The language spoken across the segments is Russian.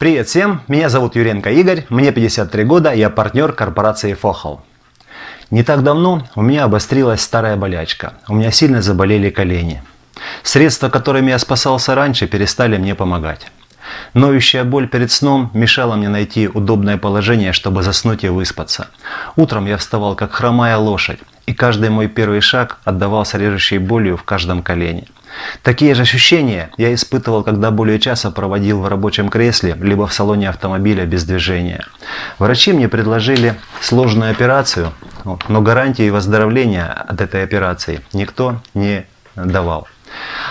Привет всем, меня зовут Юренко Игорь, мне 53 года, я партнер корпорации Фохол. Не так давно у меня обострилась старая болячка, у меня сильно заболели колени. Средства, которыми я спасался раньше, перестали мне помогать. Ноющая боль перед сном мешала мне найти удобное положение, чтобы заснуть и выспаться. Утром я вставал как хромая лошадь, и каждый мой первый шаг отдавался режущей болью в каждом колене. Такие же ощущения я испытывал, когда более часа проводил в рабочем кресле, либо в салоне автомобиля без движения. Врачи мне предложили сложную операцию, но гарантии выздоровления от этой операции никто не давал.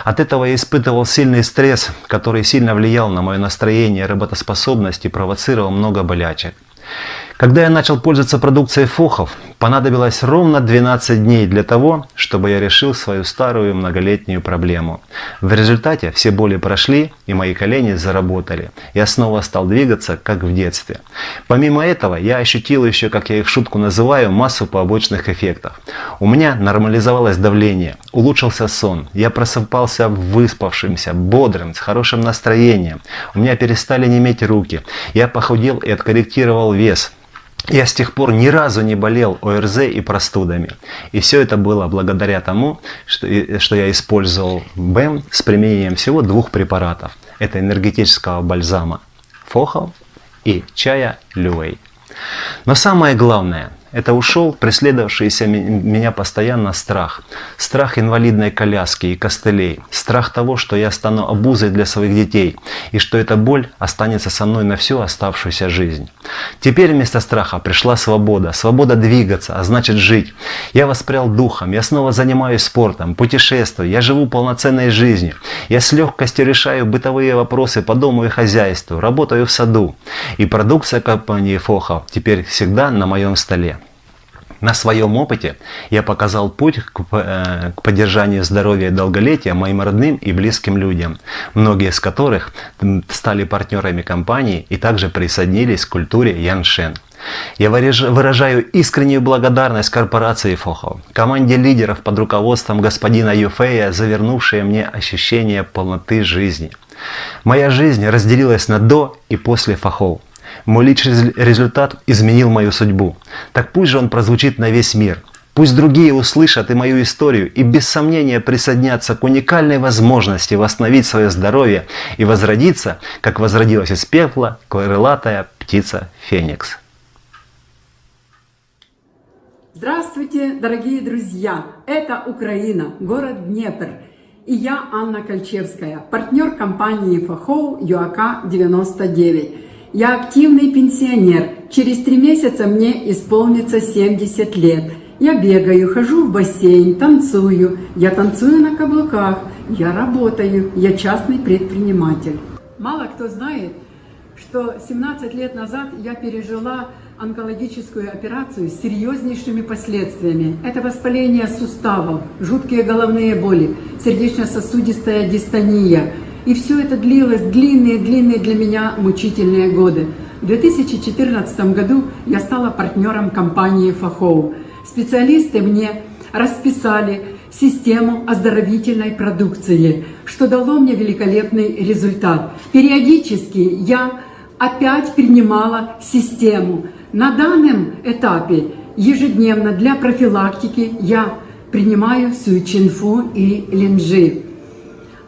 От этого я испытывал сильный стресс, который сильно влиял на мое настроение работоспособность и провоцировал много болячек. Когда я начал пользоваться продукцией Фохов, понадобилось ровно 12 дней для того, чтобы я решил свою старую многолетнюю проблему. В результате все боли прошли и мои колени заработали. Я снова стал двигаться, как в детстве. Помимо этого, я ощутил еще, как я их шутку называю, массу побочных эффектов. У меня нормализовалось давление, улучшился сон, я просыпался выспавшимся, бодрым, с хорошим настроением. У меня перестали неметь руки, я похудел и откорректировал вес. Я с тех пор ни разу не болел ОРЗ и простудами. И все это было благодаря тому, что, что я использовал БЭМ с применением всего двух препаратов. Это энергетического бальзама Фохал и чая Люэй. Но самое главное – это ушел преследовавшийся меня постоянно страх. Страх инвалидной коляски и костылей. Страх того, что я стану обузой для своих детей. И что эта боль останется со мной на всю оставшуюся жизнь. Теперь вместо страха пришла свобода. Свобода двигаться, а значит жить. Я воспрял духом. Я снова занимаюсь спортом, путешествую. Я живу полноценной жизнью. Я с легкостью решаю бытовые вопросы по дому и хозяйству. Работаю в саду. И продукция компании Фоха теперь всегда на моем столе. На своем опыте я показал путь к, э, к поддержанию здоровья и долголетия моим родным и близким людям, многие из которых стали партнерами компании и также присоединились к культуре Яншен. Я выражаю искреннюю благодарность корпорации Фохо, команде лидеров под руководством господина Юфея, завернувшие мне ощущение полноты жизни. Моя жизнь разделилась на до и после Фохов. Мой личный результат изменил мою судьбу. Так пусть же он прозвучит на весь мир. Пусть другие услышат и мою историю и без сомнения присоединятся к уникальной возможности восстановить свое здоровье и возродиться, как возродилась из пепла крылатая птица Феникс. Здравствуйте, дорогие друзья! Это Украина, город Днепр. И я Анна Кольчевская, партнер компании Фахоу ЮАК 99. Я активный пенсионер. Через три месяца мне исполнится 70 лет. Я бегаю, хожу в бассейн, танцую. Я танцую на каблуках. Я работаю. Я частный предприниматель. Мало кто знает, что 17 лет назад я пережила онкологическую операцию с серьезнейшими последствиями. Это воспаление суставов, жуткие головные боли, сердечно-сосудистая дистония – и все это длилось длинные-длинные для меня мучительные годы. В 2014 году я стала партнером компании Фахоу. Специалисты мне расписали систему оздоровительной продукции, что дало мне великолепный результат. Периодически я опять принимала систему. На данном этапе ежедневно для профилактики я принимаю суичинфу и линжи.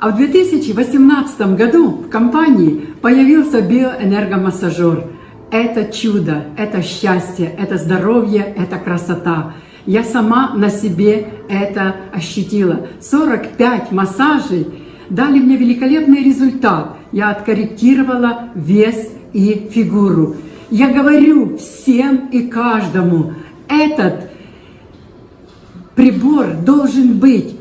А в 2018 году в компании появился биоэнергомассажер. Это чудо, это счастье, это здоровье, это красота. Я сама на себе это ощутила. 45 массажей дали мне великолепный результат. Я откорректировала вес и фигуру. Я говорю всем и каждому, этот прибор должен быть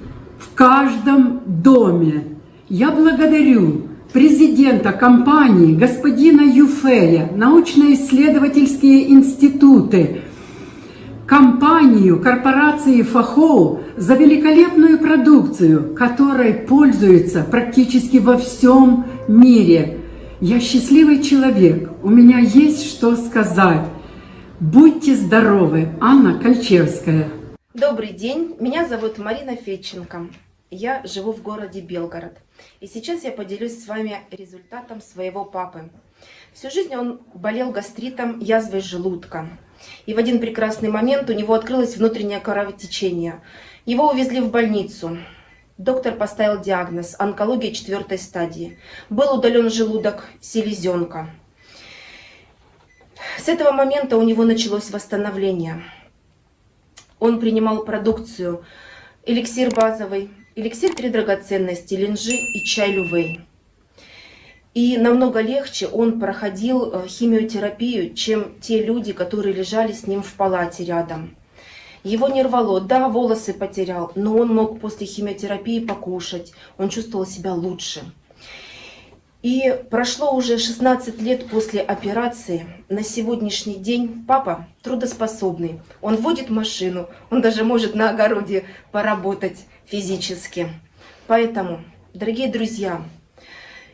каждом доме. Я благодарю президента компании, господина Юфея, научно-исследовательские институты, компанию, корпорации Фахоу за великолепную продукцию, которой пользуются практически во всем мире. Я счастливый человек, у меня есть что сказать. Будьте здоровы, Анна Кольчевская. Добрый день, меня зовут Марина Федченко. Я живу в городе Белгород. И сейчас я поделюсь с вами результатом своего папы. Всю жизнь он болел гастритом, язвой желудка. И в один прекрасный момент у него открылось внутреннее кровотечение. Его увезли в больницу. Доктор поставил диагноз – онкология четвертой стадии. Был удален желудок, селезенка. С этого момента у него началось восстановление. Он принимал продукцию эликсир базовый, эликсир три драгоценности, линжи и чай лювей. И намного легче он проходил э, химиотерапию, чем те люди, которые лежали с ним в палате рядом. Его не рвало, да, волосы потерял, но он мог после химиотерапии покушать, он чувствовал себя лучше. И прошло уже 16 лет после операции. На сегодняшний день папа трудоспособный. Он водит машину, он даже может на огороде поработать физически. Поэтому, дорогие друзья,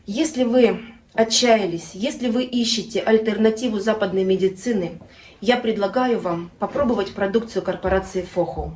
если вы отчаялись, если вы ищете альтернативу западной медицины, я предлагаю вам попробовать продукцию корпорации ФОХО.